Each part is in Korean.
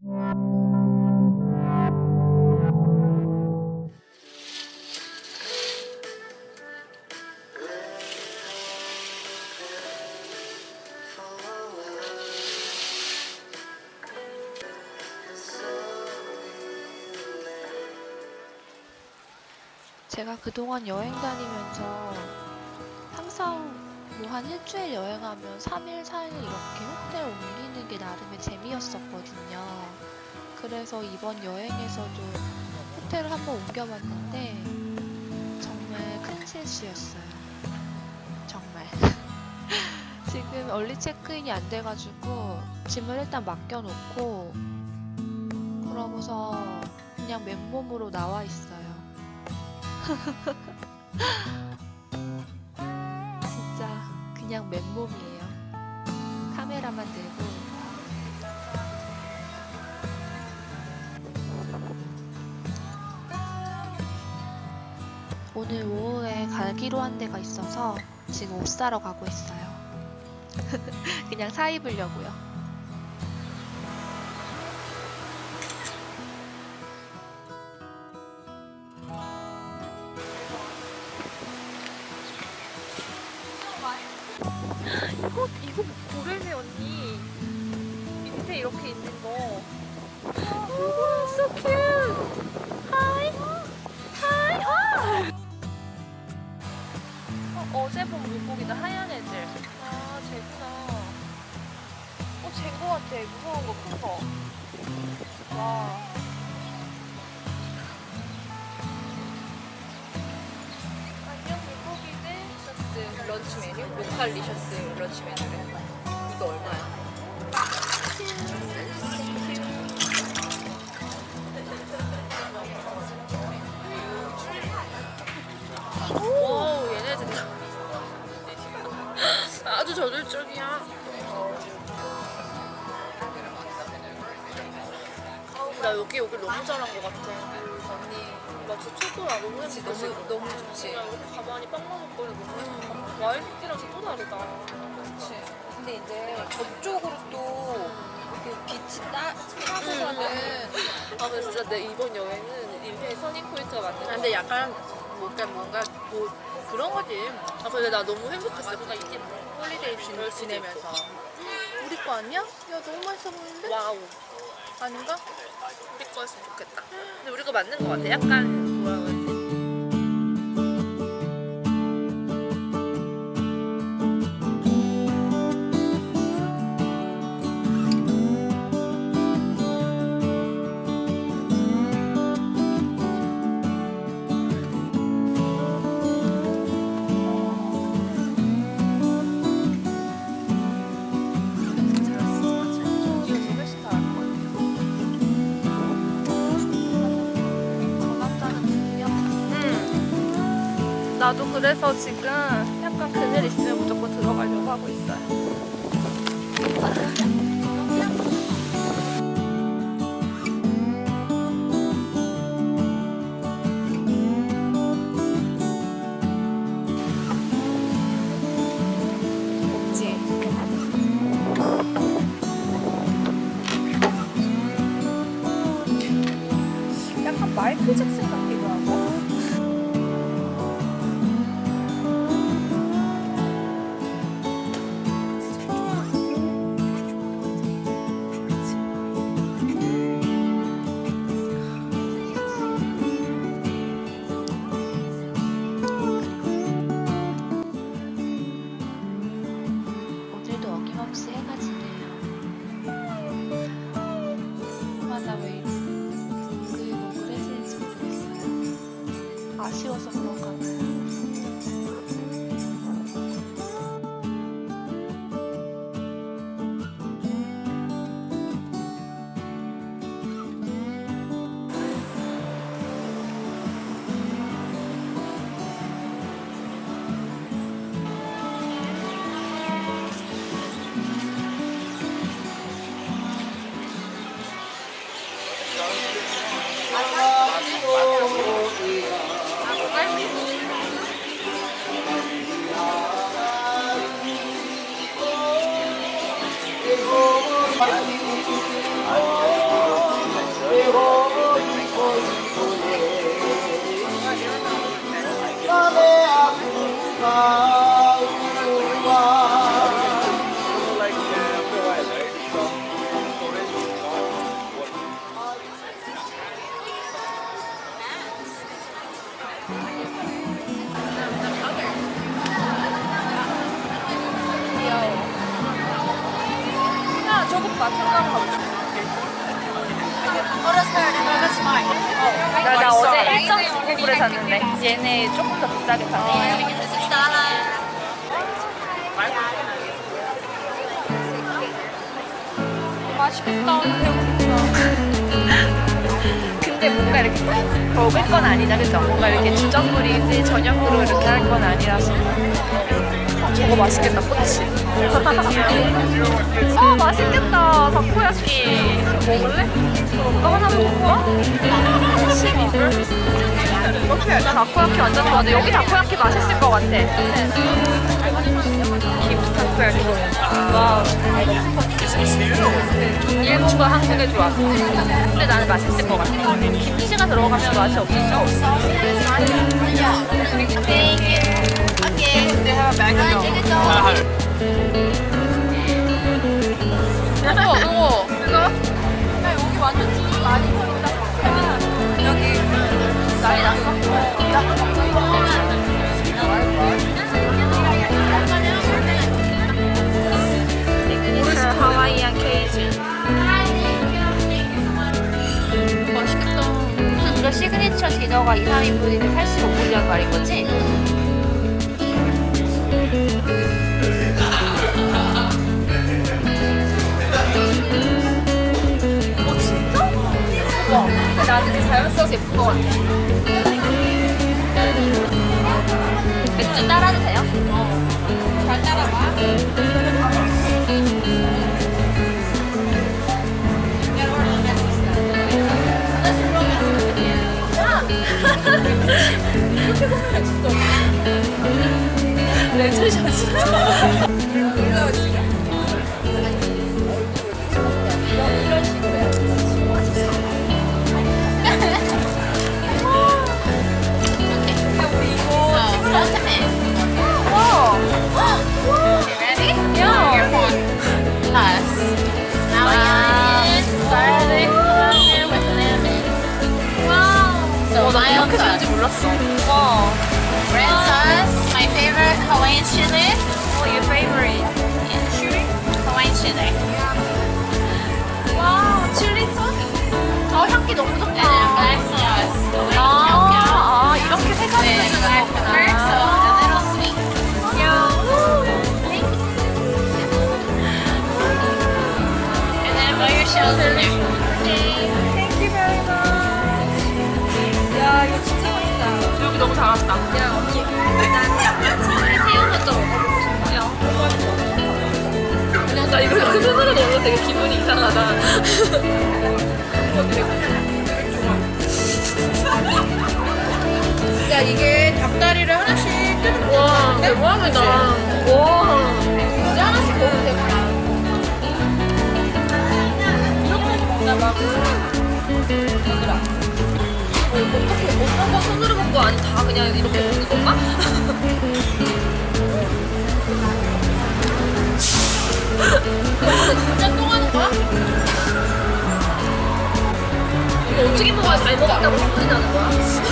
제가 그동안 여행 다니면서 항상 뭐 한 일주일 여행하면 3일, 4일 이렇게 호텔 옮기는 게 나름의 재미였었거든요. 그래서 이번 여행에서도 호텔을 한번 옮겨봤는데 정말 큰 실수였어요. 정말. 지금 얼리 체크인이 안 돼가지고 짐을 일단 맡겨놓고 그러고서 그냥 맨몸으로 나와 있어요. 그냥 맨몸이에요. 카메라만 들고. 오늘 오후에 가기로 한 데가 있어서 지금 옷 사러 가고 있어요. 그냥 사 입으려고요. 이거 이거 고래네 언니 밑에 이렇게 있는 거. 오, so cute. Hi, hi. 아. 어, 어제 본 물고기다 하얀 애들. 아, 쟤구나. 어, 쟤인 거 같아. 무서운 거, 큰 거. 와. lunch 메뉴? localicious lunch 메뉴래 이거 얼마야? 오 얘네들. 다 아주 저돌적이야. 나 여기 여기 너무 잘한 것 같아. 언니 나 진짜 최고야 너무 너무, 너무 좋지. 나 이렇게 가만히 빵 먹을 거리 너무 예쁘다 와이프랑 진짜 또 다르다. 그렇지 근데 이제 저쪽으로 또 이렇게 빛이 따, 따고 가는 아 근데 진짜 내 이번 여행은 인생의 turning point가 맞는 것 같아 근데 약간 뭔가 뭔가 뭐 그런 거지. 아 근데 나 너무 행복했어. 그거 holiday 지, 지내면서. 우리 거 아니야? 야 너무 맛있어 보이는데? wow. 아닌가? 우리 거였으면 좋겠다. 근데 우리 거 맞는 것 같아. 약간 뭐라 그러지 나도 그래서 지금 약간 그늘 있으면 무조건 들어가려고 하고 있어요. 약간 마이클 잭슨 같 모르겠어요. 아쉬워서 나 어제 1.99불에 샀는데 얘네 조금 더 비싸게 파네 맛있겠다. 근데 뭔가 이렇게 먹을 건 아니다, 그죠? 뭔가 이렇게 주전부리 저녁으로 이렇게 할 건 아니라서. 어, 저거 맛있겠다, 꼬치. 아, 맛있겠다, 다코야끼. 먹을래? 너 하나 먹을까? 12불? 나 다코야끼 완전 좋아하는데 여기 다코야끼 맛있을 것 같아. 김치 다코야끼. 와. 일본과 한국의 조합. 근데 나는 맛있을 것 같아. 김치가 들어가면 맛이 없겠죠? 이거 이거 디너가 2, 3인분인데 85불이란 말인 거지? 어 진짜? 와 근데 나는 그 자연스러워서 예쁜 것 같아 맥주 따라도 돼요? 어잘 따라봐 너무 잘한다. 야, 언니. 난 새우만 좀 먹어보고 싶어요. 그냥 나 이거 이렇게 손으로 넣으면 되게 기분이 이상하다. 야 이게 닭다리를 하나씩 뜯는 와, 대박이다. 와. 어떻게 어떤 거 손으로 먹고 아니 다 그냥 이렇게 먹는 건가? 진짜 똥하는 거야? 이거 어떻게 먹어야 잘 먹었다고 소문이 나는 거야?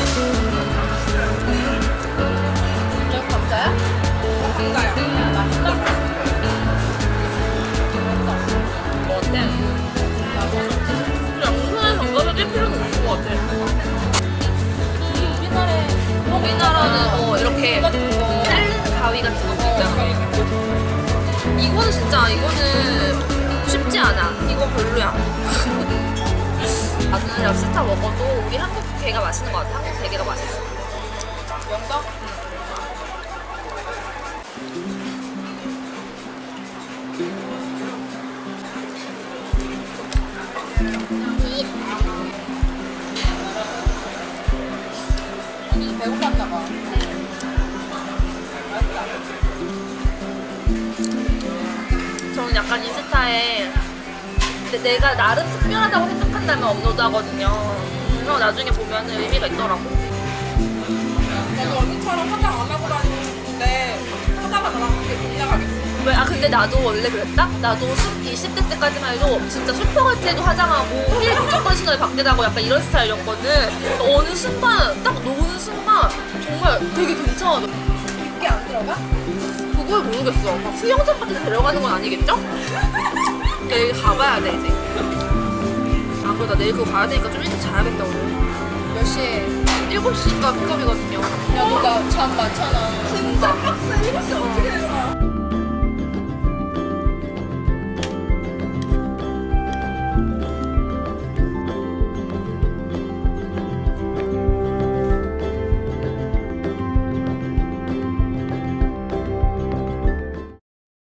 이거는 쉽지 않아. 이건 별로야. 나는 랍스타 먹어도 우리 한국 게가 맛있는 것 같아. 한국 대게가 맛있어. 영덕? 배고팠나 봐. 약간 인스타에 내- 내가 나름 특별하다고 생각한다면 업로드 하거든요. 그럼 나중에 보면 의미가 있더라고. 나도 언니처럼 화장 안 하고 다니는데 하다가 나랑 그렇게 올라가겠어. 왜? 아 근데 나도 원래 그랬다? 나도 20대 때까지만 해도 진짜 슈퍼갈 때도 화장하고 힐 무조건 신어야 밖에 나고 약간 이런 스타일이었거든. 어느 순간 딱 노는 순간 정말 되게 괜찮아. 이게 안 들어가? 그걸 모르겠어. 막 수영장 같은 데 데려가는 건 아니겠죠? 내일 가봐야 돼 이제. 아 그래 나 내일 그거 가야 되니까 좀 일찍 자야겠다 오늘. 몇 시에? 7시가 픽업이거든요. 야, 너나잠 많잖아. 진짜?